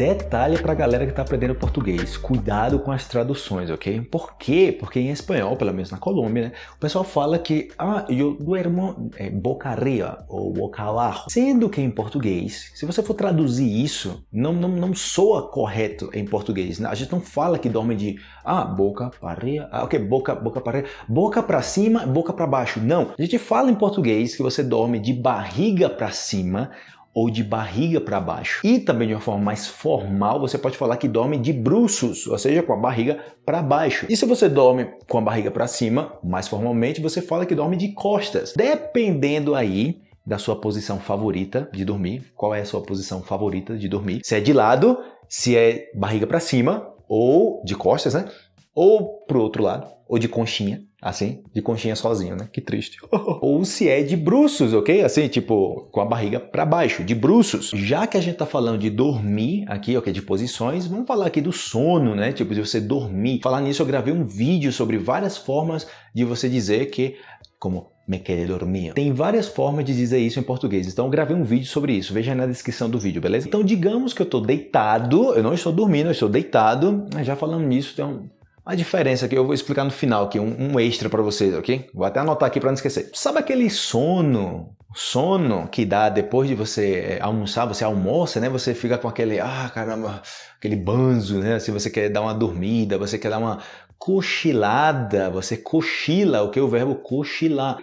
Detalhe para a galera que está aprendendo português, cuidado com as traduções, ok? Por quê? Porque em espanhol, pelo menos na Colômbia, né, o pessoal fala que ah, eu duermo é, boca arriba ou boca abaixo. Sendo que em português, se você for traduzir isso, não, não, não soa correto em português. Né? A gente não fala que dorme de ah, boca para ah, ok, boca, boca para boca para cima, boca para baixo. Não, a gente fala em português que você dorme de barriga para cima ou de barriga para baixo. E também de uma forma mais formal, você pode falar que dorme de bruços, ou seja, com a barriga para baixo. E se você dorme com a barriga para cima, mais formalmente, você fala que dorme de costas. Dependendo aí da sua posição favorita de dormir, qual é a sua posição favorita de dormir? Se é de lado, se é barriga para cima ou de costas, né? Ou pro outro lado, ou de conchinha, assim, de conchinha sozinho, né? Que triste. Ou se é de bruços, ok? Assim, tipo, com a barriga para baixo, de bruços. Já que a gente tá falando de dormir aqui, ok, de posições, vamos falar aqui do sono, né? Tipo, de você dormir. Falar nisso, eu gravei um vídeo sobre várias formas de você dizer que, como me quer dormir. Tem várias formas de dizer isso em português, então eu gravei um vídeo sobre isso, veja aí na descrição do vídeo, beleza? Então digamos que eu estou deitado, eu não estou dormindo, eu estou deitado, já falando nisso, tem um a diferença que eu vou explicar no final aqui, um, um extra para vocês, ok? Vou até anotar aqui para não esquecer. Sabe aquele sono, sono que dá depois de você é, almoçar, você almoça, né? Você fica com aquele, ah, caramba, aquele banzo, né? Se você quer dar uma dormida, você quer dar uma cochilada, você cochila, o que é o verbo cochilar.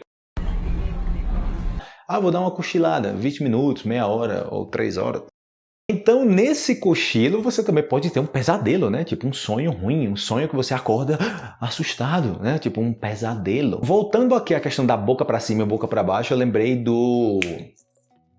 Ah, vou dar uma cochilada, 20 minutos, meia hora ou 3 horas. Então, nesse cochilo, você também pode ter um pesadelo, né? Tipo um sonho ruim, um sonho que você acorda assustado, né? Tipo um pesadelo. Voltando aqui à questão da boca para cima e boca para baixo, eu lembrei do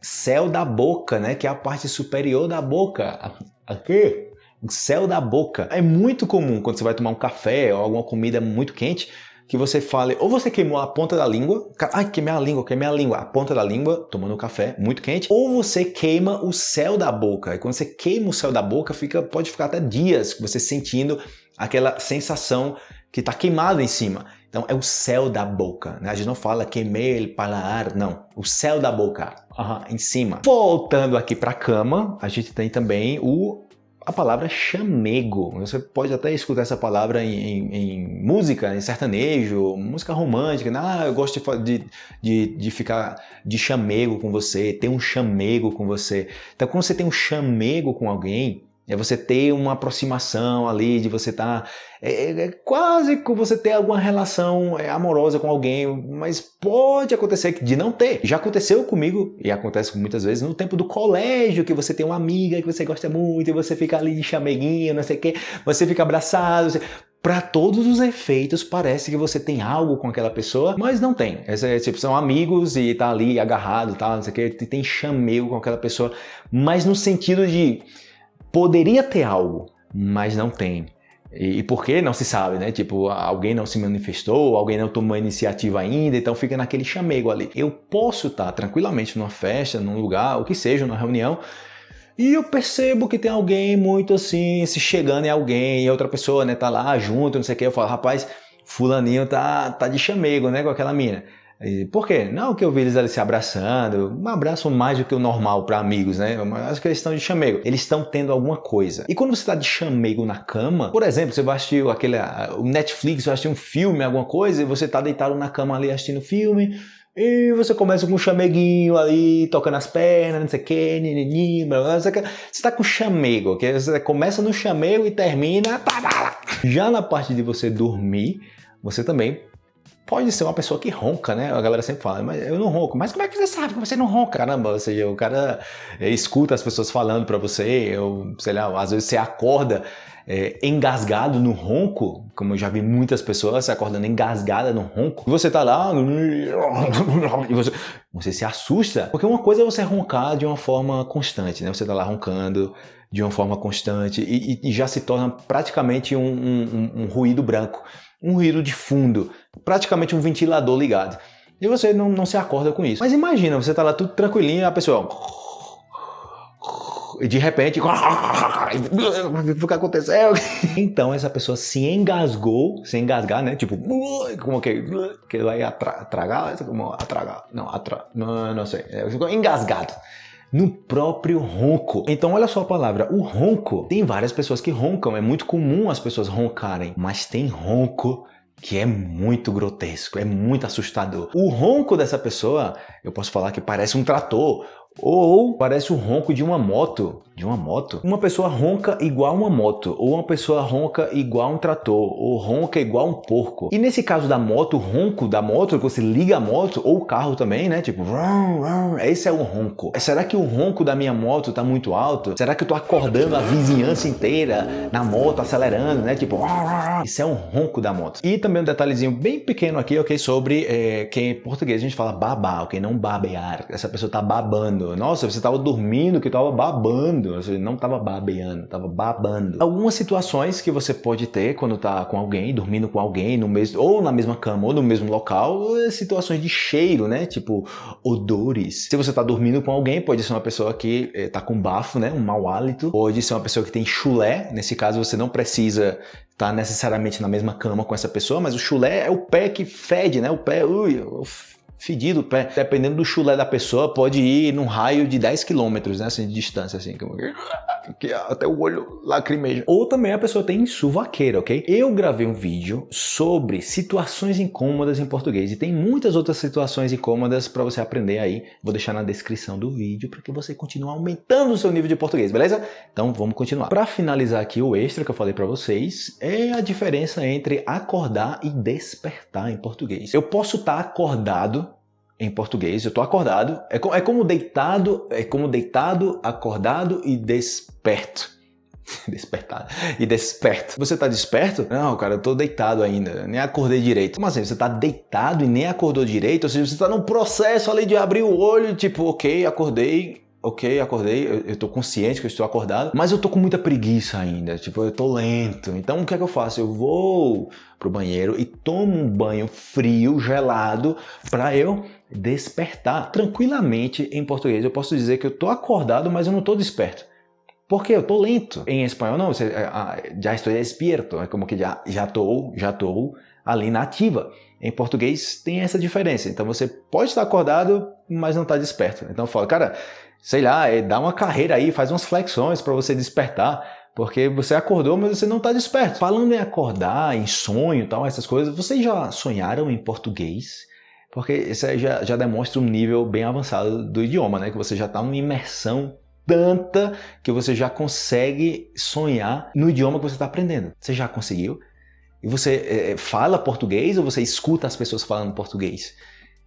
céu da boca, né? Que é a parte superior da boca. Aqui, o céu da boca. É muito comum quando você vai tomar um café ou alguma comida muito quente, que você fale, ou você queimou a ponta da língua, ai, queimei a língua, queimei a língua, a ponta da língua, tomando um café muito quente, ou você queima o céu da boca. E quando você queima o céu da boca, fica, pode ficar até dias você sentindo aquela sensação que está queimado em cima. Então é o céu da boca, né? A gente não fala queimei ele paladar, não. O céu da boca, uhum, em cima. Voltando aqui para a cama, a gente tem também o a palavra chamego. Você pode até escutar essa palavra em, em, em música, em sertanejo, música romântica. Né? Ah, eu gosto de, de, de, ficar de chamego com você, ter um chamego com você. Então, quando você tem um chamego com alguém, é você ter uma aproximação ali, de você estar... Tá, é, é, é, quase que você ter alguma relação é, amorosa com alguém, mas pode acontecer de não ter. Já aconteceu comigo, e acontece muitas vezes, no tempo do colégio, que você tem uma amiga que você gosta muito, e você fica ali de chameguinho, não sei o quê, você fica abraçado, você para todos os efeitos parece que você tem algo com aquela pessoa, mas não tem. É, tipo, são amigos e tá ali agarrado, tá, não sei o que, tem chamego com aquela pessoa, mas no sentido de poderia ter algo, mas não tem. E, e por que não se sabe, né? Tipo, alguém não se manifestou, alguém não tomou iniciativa ainda, então fica naquele chamego ali. Eu posso estar tranquilamente numa festa, num lugar, o que seja, numa reunião, e eu percebo que tem alguém muito assim, se chegando em alguém, e outra pessoa, né, tá lá junto, não sei o que, eu falo, rapaz, fulaninho tá, tá de chamego, né, com aquela mina. Por quê? Não que eu vi eles ali se abraçando, um abraço mais do que o normal para amigos, né? Mas que eles estão de chamego. Eles estão tendo alguma coisa. E quando você está de chamego na cama, por exemplo, você vai assistir aquele, o Netflix, vai assistir um filme, alguma coisa, e você está deitado na cama ali assistindo filme, e você começa com um chameguinho ali, tocando as pernas, não sei o que, nini, blá, você está com chamego, ok? Você começa no chamego e termina... Já na parte de você dormir, você também pode ser uma pessoa que ronca, né? A galera sempre fala, mas eu não ronco. Mas como é que você sabe que você não ronca? Caramba, ou seja, o cara é, escuta as pessoas falando para você, ou sei lá, às vezes você acorda é, engasgado no ronco, como eu já vi muitas pessoas acordando engasgada no ronco, e você tá lá e você, você se assusta, porque uma coisa é você roncar de uma forma constante, né? Você tá lá roncando de uma forma constante e, e já se torna praticamente um, um, um ruído branco um ruído de fundo, praticamente um ventilador ligado. E você não, não se acorda com isso. Mas imagina, você tá lá tudo tranquilinho e a pessoa... E de repente... O que aconteceu? Então essa pessoa se engasgou, se engasgar, né? Tipo, como que... Que vai atra, tragar? Como atragar? Não, atra, não, não sei. Ficou engasgado. No próprio ronco. Então olha só a palavra, o ronco. Tem várias pessoas que roncam, é muito comum as pessoas roncarem, mas tem ronco que é muito grotesco, é muito assustador. O ronco dessa pessoa, eu posso falar que parece um trator, ou parece o ronco de uma moto. De uma moto? Uma pessoa ronca igual uma moto, ou uma pessoa ronca igual um trator, ou ronca igual um porco. E nesse caso da moto, o ronco da moto, que você liga a moto, ou o carro também, né? Tipo, esse é o ronco. Será que o ronco da minha moto tá muito alto? Será que eu tô acordando a vizinhança inteira na moto, acelerando, né? Tipo, isso é um ronco da moto. E também um detalhezinho bem pequeno aqui, ok? Sobre é, que em português a gente fala babar, ok? Não babear. Essa pessoa tá babando nossa, você estava dormindo que estava babando. Você não estava babeando, estava babando. Algumas situações que você pode ter quando está com alguém, dormindo com alguém, no mesmo, ou na mesma cama, ou no mesmo local, é situações de cheiro, né? Tipo, odores. Se você está dormindo com alguém, pode ser uma pessoa que está eh, com bafo, né? Um mau hálito. Pode ser uma pessoa que tem chulé. Nesse caso, você não precisa estar tá necessariamente na mesma cama com essa pessoa, mas o chulé é o pé que fede, né? O pé, ui, fedido. Dependendo do chulé da pessoa, pode ir num raio de 10 km, né, assim, de distância, assim, que até o olho lacrimeja. Ou também a pessoa tem suvaqueira, ok? Eu gravei um vídeo sobre situações incômodas em português e tem muitas outras situações incômodas para você aprender aí. Vou deixar na descrição do vídeo para que você continue aumentando o seu nível de português, beleza? Então vamos continuar. Para finalizar aqui o extra que eu falei para vocês, é a diferença entre acordar e despertar em português. Eu posso estar tá acordado em português, eu estou acordado, é, é como deitado, é como deitado, acordado e desperto. Despertado. E desperto. Você está desperto? Não, cara, eu tô deitado ainda, nem acordei direito. Como assim? Você está deitado e nem acordou direito? Ou seja, você está no processo ali de abrir o olho, tipo, ok, acordei, ok, acordei, eu, eu tô consciente que eu estou acordado, mas eu tô com muita preguiça ainda, tipo, eu tô lento. Então o que é que eu faço? Eu vou pro banheiro e tomo um banho frio, gelado, para eu despertar tranquilamente em português. Eu posso dizer que eu tô acordado, mas eu não tô desperto. Porque eu tô lento. Em espanhol não, você, ah, já estou despierto, é como que já já tô, já tô ali na ativa. Em português tem essa diferença. Então você pode estar acordado, mas não está desperto. Então eu falo, cara, sei lá, é, dá uma carreira aí, faz umas flexões para você despertar. Porque você acordou, mas você não está desperto. Falando em acordar, em sonho tal, essas coisas, vocês já sonharam em português? Porque isso já, já demonstra um nível bem avançado do idioma, né? Que você já está numa imersão tanta que você já consegue sonhar no idioma que você está aprendendo. Você já conseguiu? E você é, fala português ou você escuta as pessoas falando português?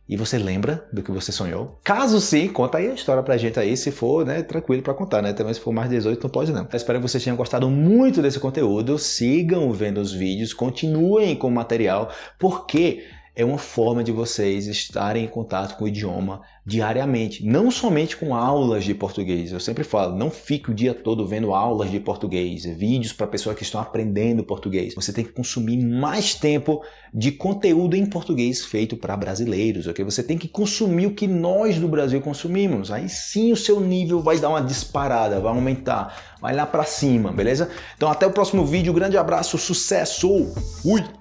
E você lembra do que você sonhou? Caso sim, conta aí a história pra gente aí, se for, né, tranquilo pra contar, né? Também se for mais de 18 não pode não. Eu espero que vocês tenham gostado muito desse conteúdo, sigam vendo os vídeos, continuem com o material, porque é uma forma de vocês estarem em contato com o idioma diariamente, não somente com aulas de português. Eu sempre falo, não fique o dia todo vendo aulas de português, vídeos para pessoas que estão aprendendo português. Você tem que consumir mais tempo de conteúdo em português feito para brasileiros, ok? Você tem que consumir o que nós do Brasil consumimos. Aí sim o seu nível vai dar uma disparada, vai aumentar, vai lá para cima, beleza? Então até o próximo vídeo, grande abraço, sucesso! Fui!